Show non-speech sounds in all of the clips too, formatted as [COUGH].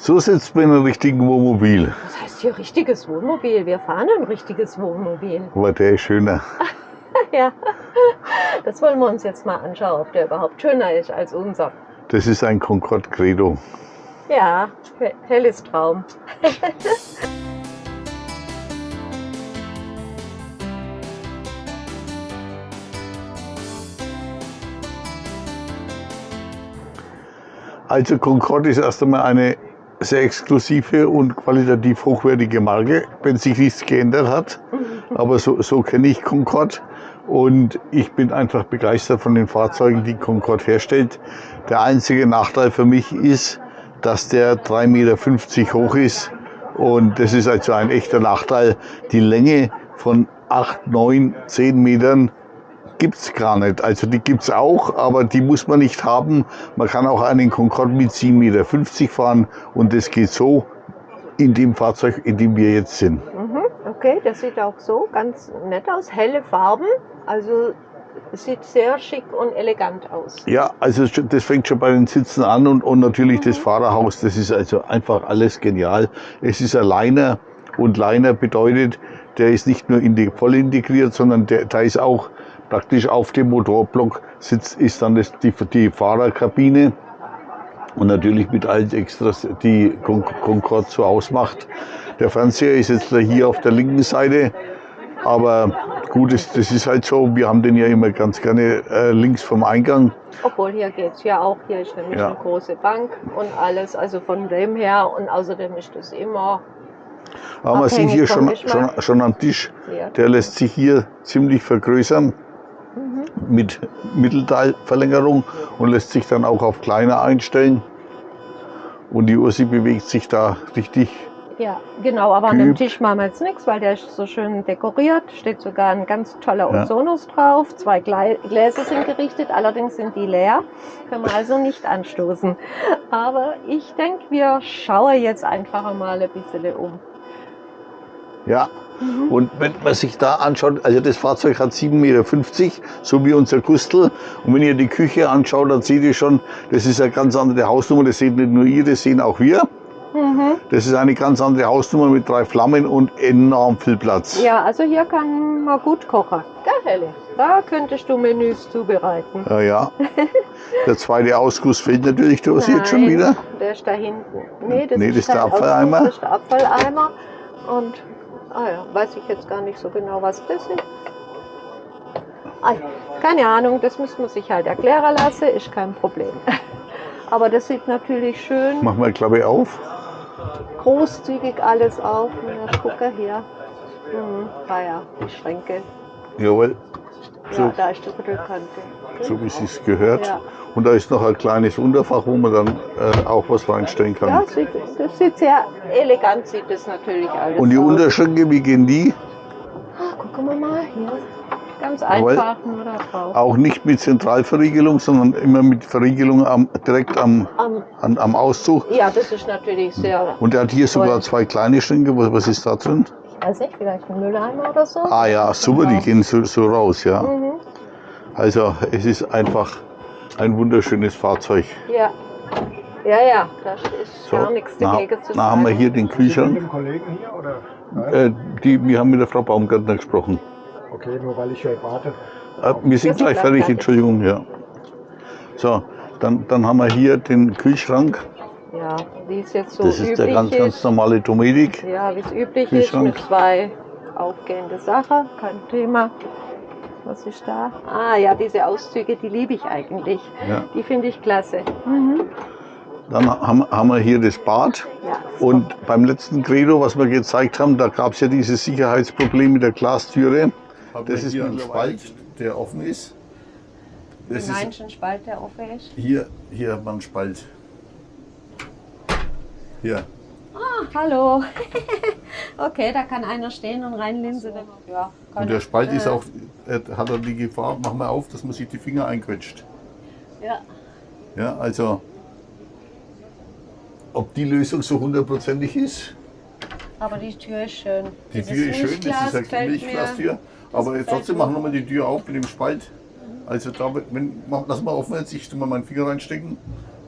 So sitzt man in einem richtigen Wohnmobil. Was heißt hier richtiges Wohnmobil? Wir fahren ein richtiges Wohnmobil. Aber der ist schöner. [LAUGHS] ja, das wollen wir uns jetzt mal anschauen, ob der überhaupt schöner ist als unser. Das ist ein Concorde Credo. Ja, he- helles Traum. [LAUGHS] Also Concorde ist erst einmal eine sehr exklusive und qualitativ hochwertige Marke, wenn sich nichts geändert hat. Aber so, so kenne ich Concorde und ich bin einfach begeistert von den Fahrzeugen, die Concorde herstellt. Der einzige Nachteil für mich ist, dass der 3,50 Meter hoch ist und das ist also ein echter Nachteil. Die Länge von 8, 9, 10 Metern gibt's gar nicht. Also die gibt's auch, aber die muss man nicht haben. Man kann auch einen Concorde mit 7,50 Meter fahren und das geht so in dem Fahrzeug, in dem wir jetzt sind. Mhm, okay, das sieht auch so ganz nett aus. Helle Farben, also es sieht sehr schick und elegant aus. Ja, also das fängt schon bei den Sitzen an und, und natürlich das Fahrerhaus, das ist also einfach alles genial. Es ist ein Liner und Liner bedeutet, der ist nicht nur in die, voll integriert, sondern der, da ist auch praktisch auf dem Motorblock sitzt, ist dann das, die, die Fahrerkabine. Und natürlich mit allen Extras, die Con- Concorde so ausmacht. Der Fernseher ist jetzt hier auf der linken Seite, aber gut, das, das ist halt so. Wir haben den ja immer ganz gerne äh, links vom Eingang. Obwohl hier geht's ja auch, hier ist nämlich Ja. eine große Bank und alles, also von dem her. Und außerdem ist das immer Aber man sieht hier schon, schon, schon am Tisch, der lässt sich hier ziemlich vergrößern mit Mittelteilverlängerung und lässt sich dann auch auf kleiner einstellen. Und die Ursi bewegt sich da richtig. Ja, genau, aber an dem Geübt. Tisch machen wir jetzt nichts, weil der ist so schön dekoriert. Steht sogar ein ganz toller Ja. Ozonus drauf. Zwei Gläser sind gerichtet, allerdings sind die leer. Können wir also nicht anstoßen. Aber ich denke, wir schauen jetzt einfach mal ein bisschen um. Ja. Und wenn man sich da anschaut, also das Fahrzeug hat 7,50 Meter, so wie unser Gustl. Und wenn ihr die Küche anschaut, dann seht ihr schon, das ist eine ganz andere Hausnummer. Das seht nicht nur ihr, das sehen auch wir. Mhm. Das ist eine ganz andere Hausnummer mit drei Flammen und enorm viel Platz. Ja, also hier kann man gut kochen. Gell, Helle? Da könntest du Menüs zubereiten. Ja, ja. [LAUGHS] Der zweite Ausguss fehlt natürlich, du hast jetzt schon wieder. Der ist da hinten. Nee, das, Nee, das ist der Abfalleimer. Das ist der Abfalleimer. Und, ah ja, weiß ich jetzt gar nicht so genau, was das ist. Ah, keine Ahnung, das müsste man sich halt erklären lassen, ist kein Problem. [LAUGHS] Aber das sieht natürlich schön Mach mal Klappe auf. großzügig alles auf. Na, gucke hier. Mhm. Ah ja, die Schränke. Jawohl, Ja, So. da ist die Rückkante. so wie es gehört. Ja. Und da ist noch ein kleines Unterfach, wo man dann äh, auch was reinstellen kann. Ja, sieht, das sieht sehr elegant, sieht das natürlich alles Und die aus. Unterschränke, wie gehen die? Ah, gucken wir mal hier. Ganz einfach nur da drauf. Auch nicht mit Zentralverriegelung, sondern immer mit Verriegelung am, direkt am, Am- an, am Auszug. ja, das ist natürlich sehr. Und er hat hier sogar Toll. zwei kleine Schränke. Was, was ist da drin? Weiß nicht, vielleicht ein Mülleimer oder so. Ah ja, super, die gehen so, so raus, ja. Mhm. Also es ist einfach ein wunderschönes Fahrzeug. Ja. Ja, ja, da ist So, gar nichts na, dagegen zu na haben wir sagen. hier den Mit Kühlschrank. dem Kollegen hier oder? Äh, die, wir haben mit der Frau Baumgartner gesprochen. Okay, nur weil ich hier warte. Äh, wir sind gleich fertig, fertig. Entschuldigung, ja. So, dann, dann haben wir hier den Kühlschrank. Ja, wie es jetzt so Das ist der ganz, ganz ist. normale Domedik. Ja, wie es üblich ist, Kühlschrank. mit zwei aufgehende Sachen, kein Thema. Was ist da? Ah ja, diese Auszüge, die liebe ich eigentlich. Ja. Die finde ich klasse. Mhm. Dann haben, haben wir hier das Bad. Ja. Und beim letzten Credo, was wir gezeigt haben, da gab es ja dieses Sicherheitsproblem mit der Glastüre. Das ist ein Spalt, der offen ist. Das Den ist manchen Spalt, der offen ist. hier, hier hat man einen Spalt. Hier. Ah, hallo. [LAUGHS] okay, da kann einer stehen und reinlinsen. Ja, kann Und der. Spalt ist Äh, auch, äh, hat er die Gefahr, mach mal auf, dass man sich die Finger einquetscht. Ja. Ja, also, ob die Lösung so hundertprozentig ist, Aber die Tür ist schön. die Tür ist schön, das ist eine Milchglastür, aber trotzdem machen wir mal die Tür auf mit dem Spalt. Also da, wenn, mach, lass mal offen, jetzt ich tu mal meinen Finger reinstecken.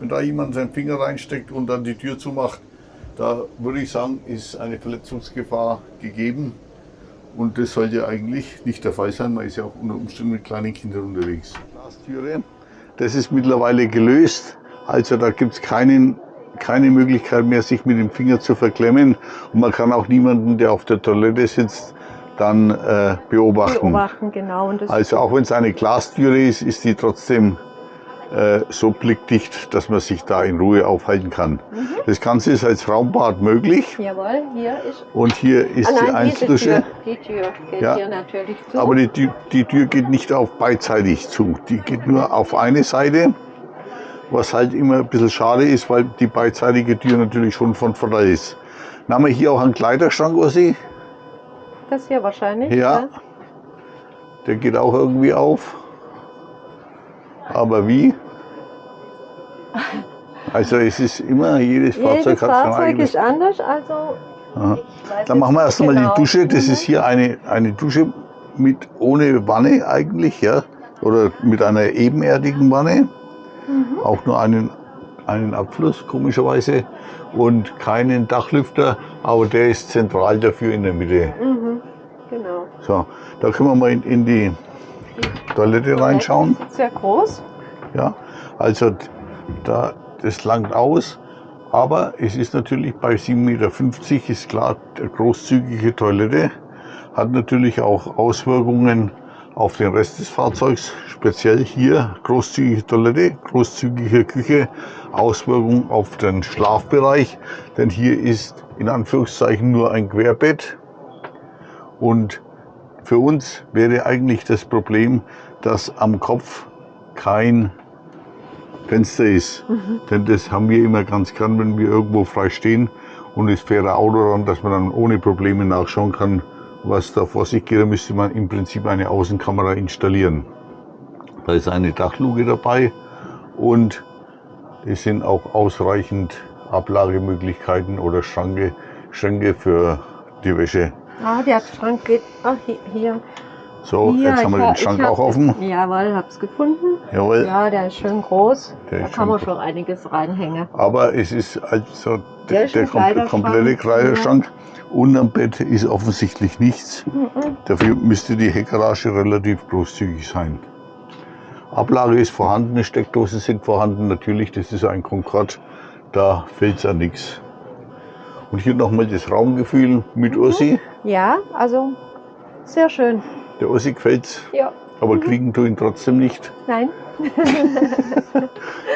Wenn da jemand seinen Finger reinsteckt und dann die Tür zumacht, Da würde ich sagen, ist eine Verletzungsgefahr gegeben. Und das sollte eigentlich nicht der Fall sein. Man ist ja auch unter Umständen mit kleinen Kindern unterwegs. Glastüre, das ist mittlerweile gelöst. Also da gibt es keinen, keine Möglichkeit mehr, sich mit dem Finger zu verklemmen. Und man kann auch niemanden, der auf der Toilette sitzt, dann äh, beobachten. Beobachten, genau. Und das Also auch wenn es eine Glastüre ist, ist die trotzdem äh, so blickdicht, dass man sich da in Ruhe aufhalten kann. Mhm. Das Ganze ist als Raumbad möglich. Jawohl, hier ist. Und hier ist ah, die nein, diese Einzeldusche. Die Tür geht Ja. hier natürlich zu. Aber die, die, die Tür geht nicht auf beidseitig zu. Die geht nur auf eine Seite. Was halt immer ein bisschen schade ist, weil die beidseitige Tür natürlich schon von Vorteil ist. Dann haben wir hier auch einen Kleiderschrank, Ossi. das hier wahrscheinlich. Ja. Der geht auch irgendwie auf. Aber wie? Also es ist immer, jedes Fahrzeug Jedes hat sein Fahrzeug eigenes. ist anders, also. Dann machen wir erst einmal genau. die Dusche. Das ist hier eine, eine Dusche mit ohne Wanne eigentlich, ja. Oder mit einer ebenerdigen Wanne. Mhm. Auch nur einen, einen Abfluss, komischerweise. Und keinen Dachlüfter, aber der ist zentral dafür in der Mitte. Mhm. Genau. So, da können wir mal in, in die Toilette reinschauen. Das ist sehr groß. Ja, also da, das langt aus. Aber es ist natürlich bei 7,50 Meter ist klar, der großzügige Toilette hat natürlich auch Auswirkungen auf den Rest des Fahrzeugs. Speziell hier großzügige Toilette, großzügige Küche, Auswirkungen auf den Schlafbereich. Denn hier ist in Anführungszeichen nur ein Querbett. Und für uns wäre eigentlich das Problem, dass am Kopf kein Fenster ist. Denn das haben wir immer ganz gern, wenn wir irgendwo frei stehen und es fährt ein Auto ran, dass man dann ohne Probleme nachschauen kann, was da vor sich geht. Da müsste man im Prinzip eine Außenkamera installieren. Da ist eine Dachluke dabei und es sind auch ausreichend Ablagemöglichkeiten oder Schranke, Schränke für die Wäsche. Ah, der Schrank geht. Ach, hier. So, hier, jetzt haben wir den Schrank auch offen. Jawohl, hab's gefunden. Jawohl. Ja, der ist schön groß. Der da kann man schon einiges reinhängen. Aber es ist also Der der, der Kleiderschrank, komplette Kleiderschrank. Unterm Bett ist offensichtlich nichts. Mhm. Dafür müsste die Heckgarage relativ großzügig sein. Ablage ist vorhanden, Steckdosen sind vorhanden. Natürlich, das ist ein Concorde, da fällt es an nichts. Und hier nochmal das Raumgefühl mit Ossi. Ja, also sehr schön. Der Ossi gefällt's, Ja. aber kriegen tu ihn trotzdem nicht, Nein. [LAUGHS]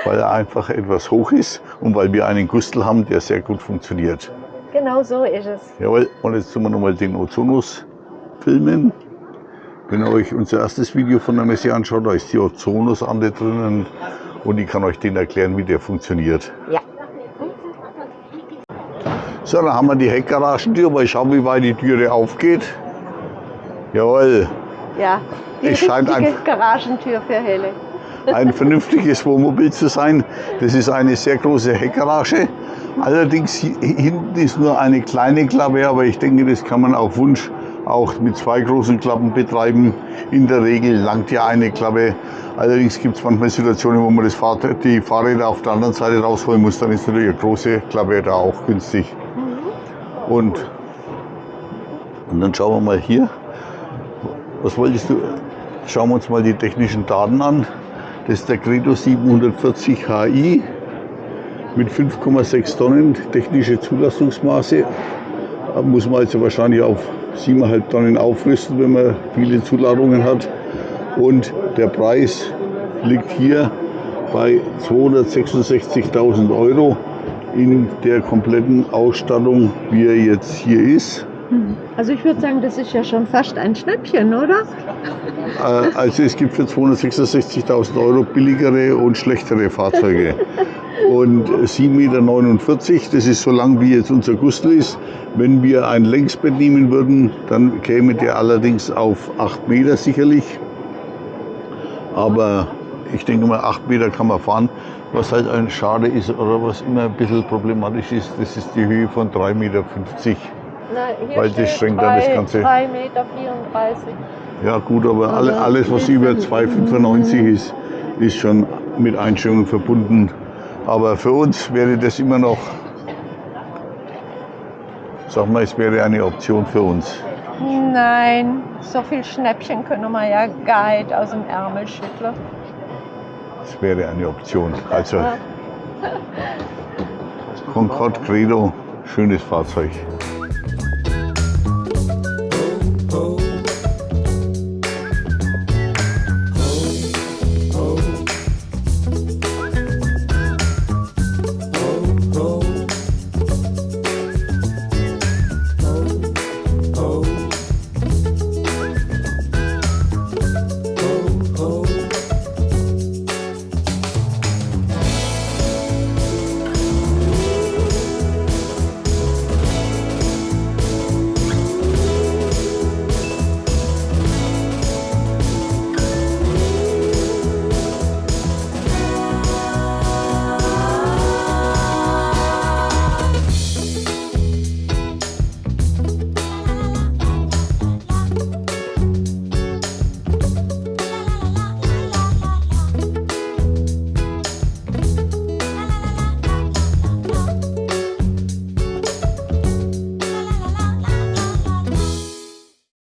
weil er einfach etwas hoch ist und weil wir einen Gustel haben, der sehr gut funktioniert. Genau so ist es. Jawohl, und jetzt tun wir nochmal den Ozonus filmen. Wenn ihr euch unser erstes Video von der Messe anschaut, da ist die Ozonus-Ande drinnen und ich kann euch den erklären, wie der funktioniert. Ja. So, dann haben wir die Heckgaragentür, mal schauen, wie weit die Türe aufgeht. Jawohl, Ja. Die Es scheint einfach- Garagentür für Helle. ein vernünftiges Wohnmobil zu sein. Das ist eine sehr große Heckgarage. Allerdings hi- hinten ist nur eine kleine Klappe, aber ich denke, das kann man auf Wunsch auch mit zwei großen Klappen betreiben. In der Regel langt ja eine Klappe. Allerdings gibt es manchmal Situationen, wo man das Fahrrad, die Fahrräder auf der anderen Seite rausholen muss. Dann ist natürlich eine große Klappe da auch günstig. Und, und dann schauen wir mal hier. Was wolltest du? Schauen wir uns mal die technischen Daten an. Das ist der Credo 740 HI mit 5,6 Tonnen technische Zulassungsmaße. Da muss man also wahrscheinlich auf 7,5 Tonnen aufrüsten, wenn man viele Zuladungen hat. Und der Preis liegt hier bei 266.000 Euro in der kompletten Ausstattung, wie er jetzt hier ist. Also ich würde sagen, das ist ja schon fast ein Schnäppchen, oder? Äh, Also es gibt für 266.000 Euro billigere und schlechtere Fahrzeuge. [LAUGHS] Und 7,49 Meter, das ist so lang wie jetzt unser Gustl ist. Wenn wir ein Längsbett nehmen würden, dann käme der allerdings auf 8 Meter sicherlich. Aber ich denke mal, 8 Meter kann man fahren. Was halt ein Schade ist oder was immer ein bisschen problematisch ist, das ist die Höhe von 3,50 Meter. Na, hier weil das schränkt dann das Ganze. 3,34 Meter. Ja gut, aber alle, also alles, was über 2,95 ist, ist schon mit Einschränkungen verbunden. Aber für uns wäre das immer noch, sag mal, es wäre eine Option für uns. Nein, so viel Schnäppchen können wir ja guide aus dem Ärmel schütteln. Es wäre eine Option. Also, Concorde Credo, schönes Fahrzeug.